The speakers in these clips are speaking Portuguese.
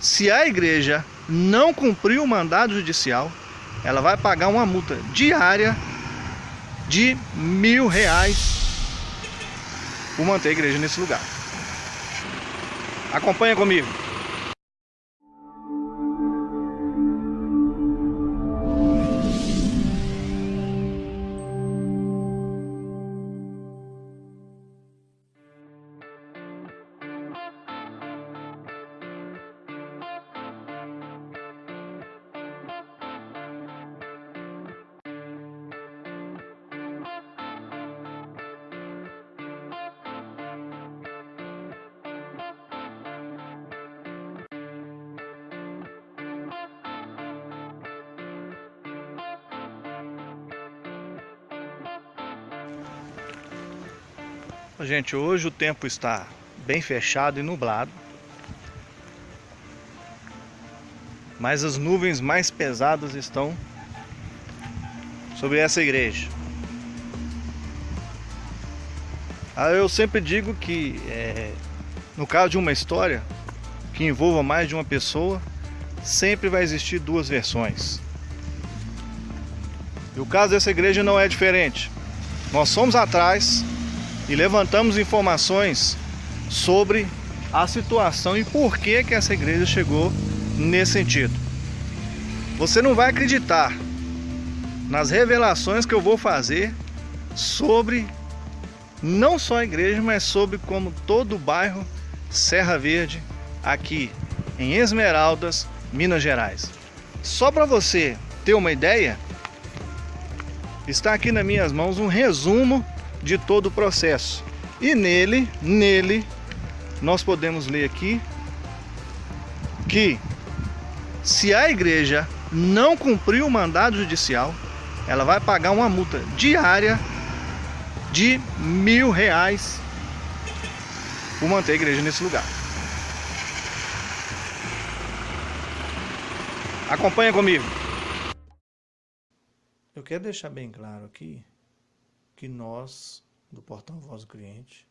se a igreja não cumprir o mandado judicial, ela vai pagar uma multa diária de mil reais por manter a igreja nesse lugar. Acompanha comigo. Gente, hoje o tempo está bem fechado e nublado. Mas as nuvens mais pesadas estão sobre essa igreja. Ah, eu sempre digo que é, no caso de uma história que envolva mais de uma pessoa, sempre vai existir duas versões. E o caso dessa igreja não é diferente. Nós fomos atrás e levantamos informações sobre a situação e por que que essa igreja chegou nesse sentido. Você não vai acreditar nas revelações que eu vou fazer sobre não só a igreja, mas sobre como todo o bairro Serra Verde aqui em Esmeraldas, Minas Gerais. Só para você ter uma ideia, está aqui nas minhas mãos um resumo de todo o processo. E nele, nele, nós podemos ler aqui que se a igreja não cumprir o mandado judicial, ela vai pagar uma multa diária de mil reais por manter a igreja nesse lugar. Acompanha comigo. Eu quero deixar bem claro aqui que nós, do Portão Voz do Cliente,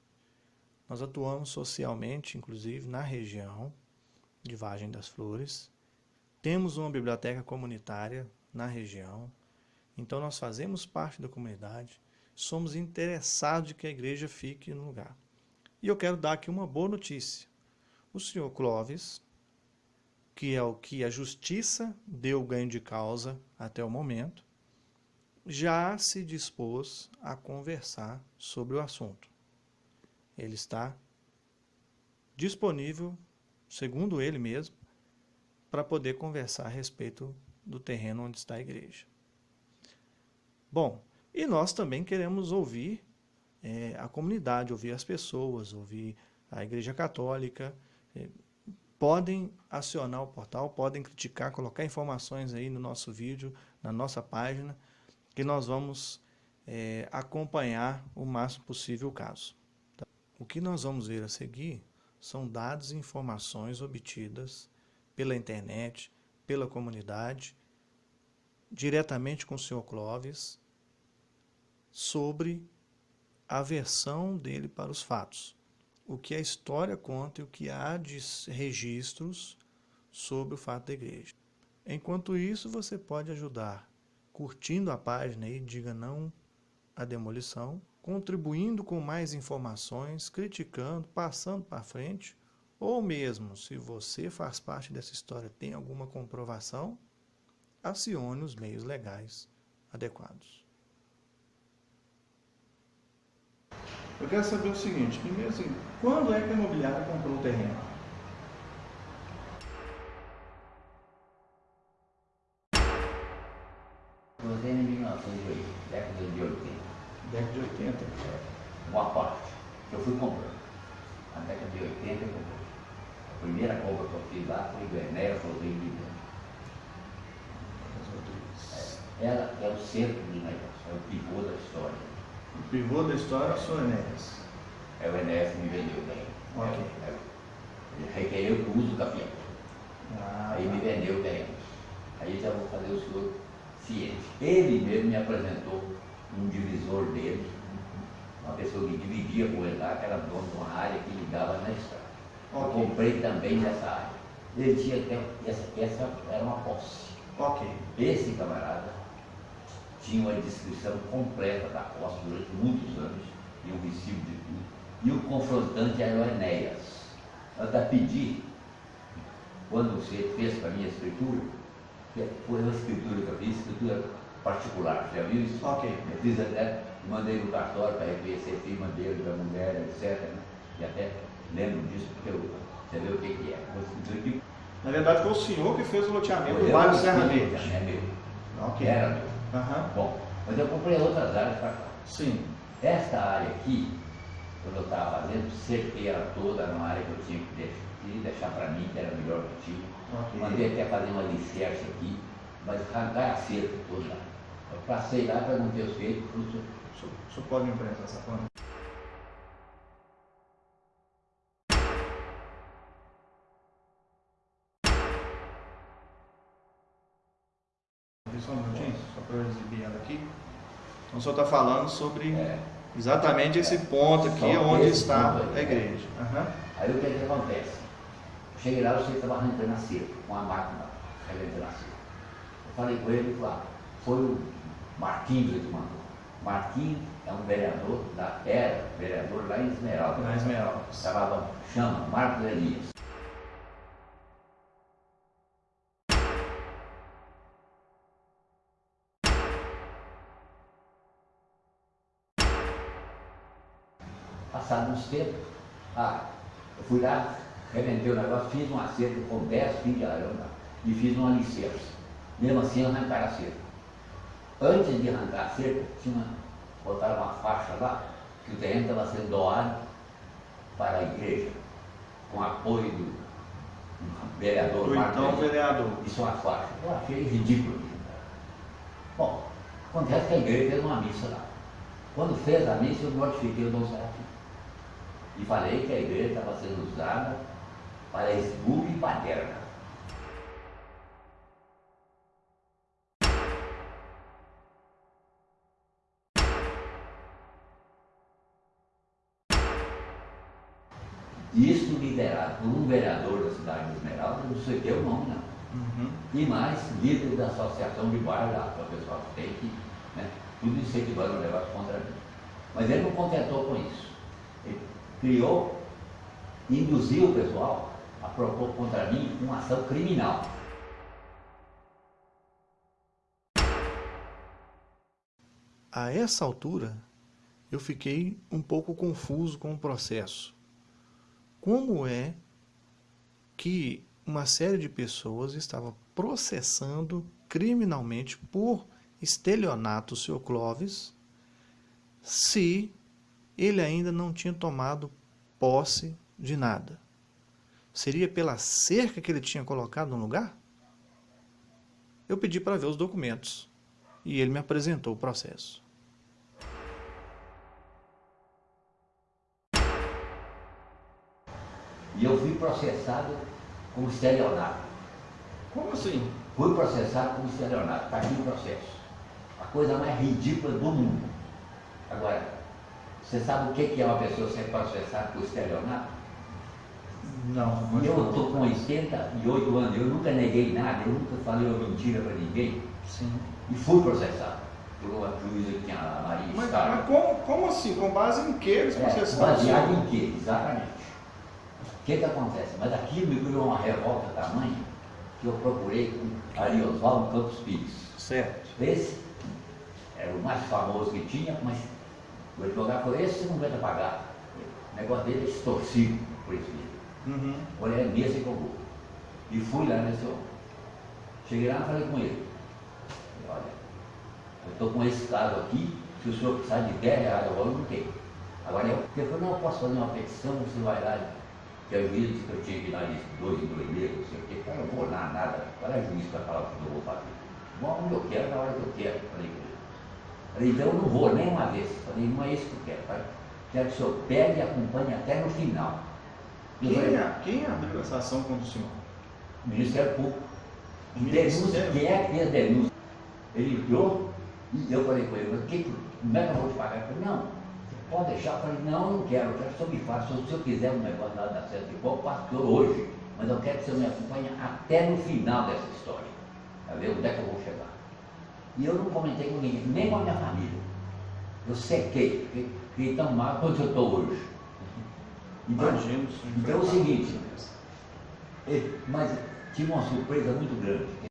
nós atuamos socialmente, inclusive na região de Vagem das Flores. Temos uma biblioteca comunitária na região, então nós fazemos parte da comunidade, somos interessados de que a igreja fique no lugar. E eu quero dar aqui uma boa notícia. O senhor Clóvis, que é o que a justiça deu ganho de causa até o momento, já se dispôs a conversar sobre o assunto. Ele está disponível, segundo ele mesmo, para poder conversar a respeito do terreno onde está a igreja. Bom, e nós também queremos ouvir é, a comunidade, ouvir as pessoas, ouvir a Igreja Católica. É, podem acionar o portal, podem criticar, colocar informações aí no nosso vídeo, na nossa página, que nós vamos é, acompanhar o máximo possível o caso. Tá? O que nós vamos ver a seguir são dados e informações obtidas pela internet, pela comunidade, diretamente com o senhor Clóvis, sobre a versão dele para os fatos. O que a história conta e o que há de registros sobre o fato da igreja. Enquanto isso, você pode ajudar curtindo a página e diga não à demolição, contribuindo com mais informações, criticando, passando para frente, ou mesmo, se você faz parte dessa história, tem alguma comprovação, acione os meios legais adequados. Eu quero saber o seguinte, primeiro assim, quando é que a imobiliária comprou o terreno? Cruzei em 1980, década de 80. Década de 80? É, boa parte. Eu fui comprando. Na década de 80 eu comprei. A primeira compra que eu fiz lá foi do Enéas Rodrigues. É, ela é o centro do negócio, é o pivô da história. O pivô da história é o Enéas? É o Enéas que me vendeu bem. Ok. É, é, ele requereu que uso do capião. Ah, Aí tá. me vendeu bem. Aí já vou fazer o senhor ciente. Ele mesmo me apresentou um divisor dele, uma pessoa que dividia com ele lá, que era dono de uma área que ligava na estrada. Okay. Eu comprei também nessa área. Ele tinha até, essa, essa era uma posse. Ok. Esse camarada tinha uma descrição completa da posse durante muitos anos, e um recibo de tudo. E o confrontante era o Enéas. Eu até pedi, quando você fez para mim a escritura, foi uma escritura que eu fiz, escritura particular, já viu isso? Ok. Eu fiz até, mandei no cartório para reconhecer a firma dele, da mulher, etc. né? E até lembro disso porque eu, você vê o que, que é. Uma escritura que Na verdade foi o senhor que fez o loteamento do bairro Serra Verde. É meu. Ok. Era meu. Aham. Bom, mas eu comprei outras áreas para cá. Sim. Esta área aqui, quando eu estava fazendo, cerquei ela toda, era uma área que eu tinha que deixar para mim, que era melhor que tinha. Ok. Mandei até fazer uma alicerce aqui, mas arrancar a cerca toda. Eu passei lá, perguntei aos feitos, falei, "Senhor, O senhor- o senhor pode me emprestar essa plana? Só um minutinho, só para eu exibir ela aqui. Então o senhor está falando sobre É. exatamente esse ponto aqui Só onde está a igreja. Aham. Aí o que, que acontece? Cheguei lá, você estava arrancando a cerca, com a máquina arrancando a cerca. Eu falei com ele, falou, ah, foi o Marquinhos que mandou. Marquinhos é um vereador, da, era vereador lá em Esmeralda. Na Esmeralda. Chamava, chama Marcos Elias. Passado uns tempos, ah, eu fui lá, reventei o negócio, fiz um acerto com 10 fios de arame lá, e fiz um alicerce. Mesmo assim arrancaram a cerca. Antes de arrancar a cerca, tinha botaram uma faixa lá, que o terreno estava sendo doado para a igreja, com apoio do, do vereador Do então vereador. Isso é uma faixa. Eu achei ridículo. Bom, acontece que a igreja fez uma missa lá. Quando fez a missa, eu notifiquei o Dom Serafim. E falei que a igreja estava sendo usada para e paterna. Isso liderado por um vereador da cidade de Esmeralda, não sei o que é o nome, não Uhum. e mais líder da associação de bairro lá, que é o pessoal tem que, né, tudo incentivando o negócio contra mim. Mas ele não contentou com isso. Ele criou, induziu o pessoal a propor contra mim uma ação criminal. A essa altura, eu fiquei um pouco confuso com o processo. Como é que uma série de pessoas estava processando criminalmente por estelionato o Sr. Clóvis se ele ainda não tinha tomado posse de nada? Seria pela cerca que ele tinha colocado no lugar? Eu pedi para ver os documentos e ele me apresentou o processo. E eu fui processado como estelionato. Como assim? Fui processado como estelionato. Está aqui o processo. A coisa mais ridícula do mundo. Agora, você sabe o que que é uma pessoa ser processada por estelionato? Não, E eu estou com 88 anos, eu nunca neguei nada, eu nunca falei uma mentira para ninguém. Sim. E fui processado por uma juíza que tinha a Maria Mas, Estado. mas como, como assim? Com base em que eles É, processaram? baseado em quê? Exatamente. O que que acontece? Mas aquilo me criou uma revolta tamanha que eu procurei com Ari Oswaldo Campos Pires. Certo. Esse era o mais famoso que tinha, mas o advogado falou, esse você não aguenta pagar. O negócio dele é extorsivo por isso mesmo. Uhum. Olha, é nesse que eu vou. E fui lá nesse homem. Cheguei lá e falei com ele. Olha, eu estou com esse caso aqui, se o senhor precisar de 10 reais, eu não tenho. Agora eu, eu falei, não, eu posso fazer uma petição, você vai lá. Que a juíza disse que eu tinha que ir lá de dois em dois meses, não sei o quê. Eu não vou lá, nada. Qual é a juiz para falar o que eu vou fazer? Bom, onde eu quero, na hora que eu quero. Falei com ele. Falei, então eu não vou nem uma vez. Falei, não é isso que eu quero. Falei, quero que o senhor pegue e acompanhe até no final. Quem, a, quem abriu essa ação contra o senhor? O Ministério é Público. O denúncia, é quem é que tem a denúncia? Ele ligou e eu falei com ele, que, como é que eu vou te pagar? Ele falou, não, pode deixar. Eu falei, não, eu não quero, eu quero que o senhor me faça. Se eu quiser um negócio lá da Sérgio de Bom, passo hoje, mas eu quero que o senhor me acompanhe até no final dessa história, para ver onde é que eu vou chegar. E eu não comentei com ninguém, nem com a minha família. Eu sequei, fiquei, fiquei tão mal quanto eu estou hoje. Então, Imagino, então é o seguinte, é, mas tinha uma surpresa muito grande.